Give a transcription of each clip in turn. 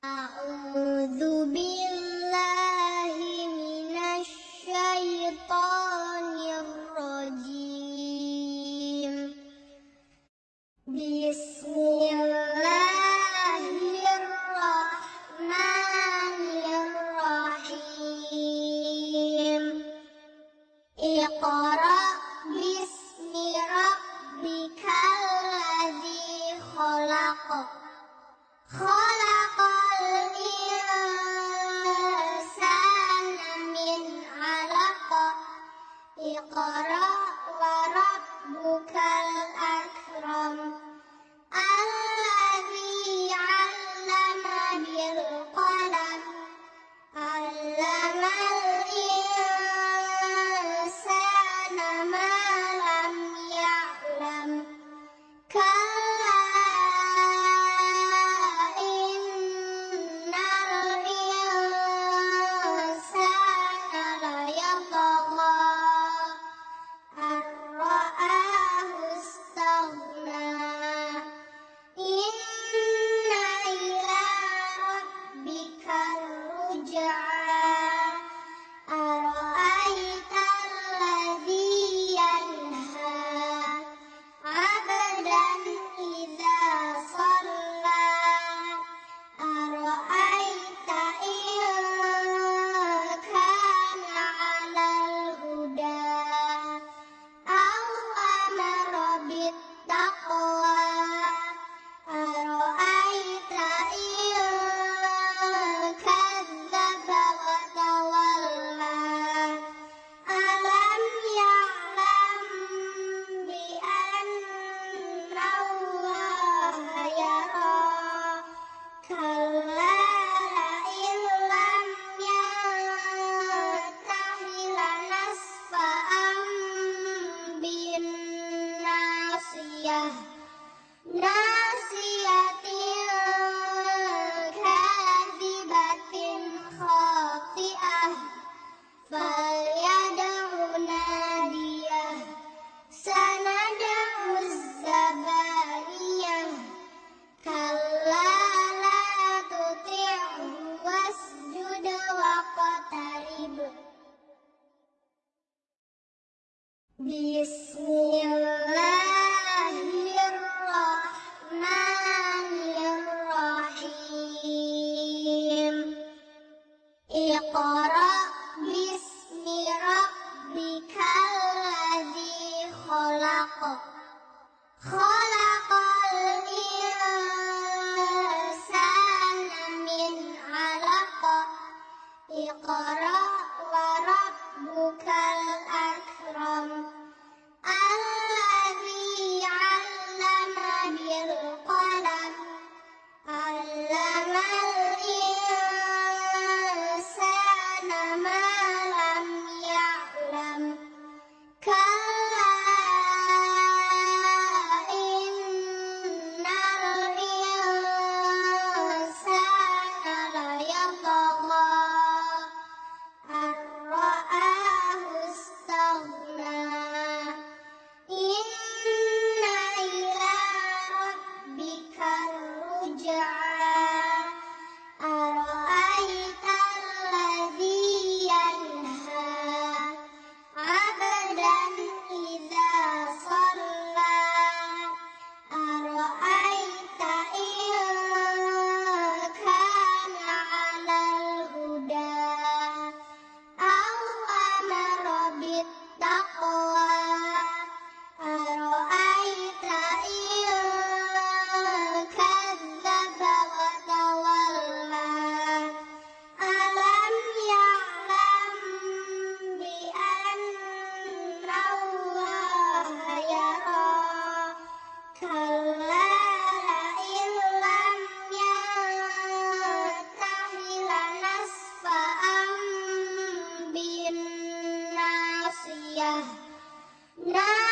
啊哦 وربك الأكرم Maria. Na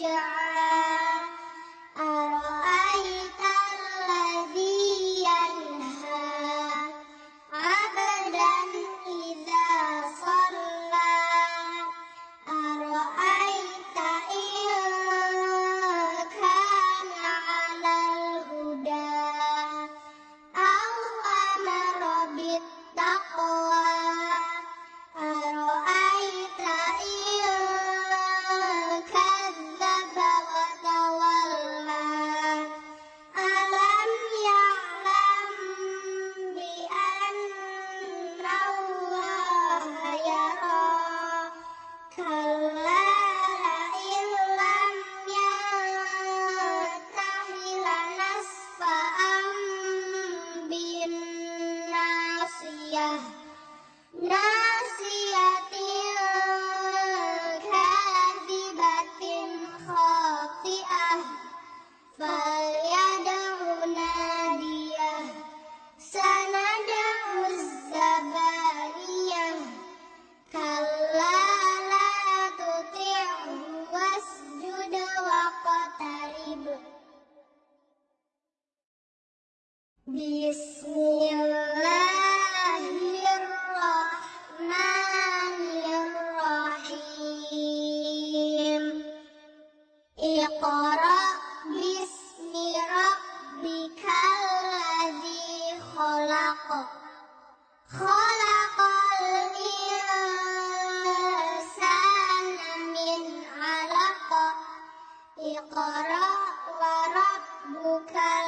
جعل Iqra bismi rabbikal ladzi khalaq. Khalaqal insana min 'alaq. Iqra wa rabbukal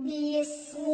بسم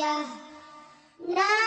Maria. Na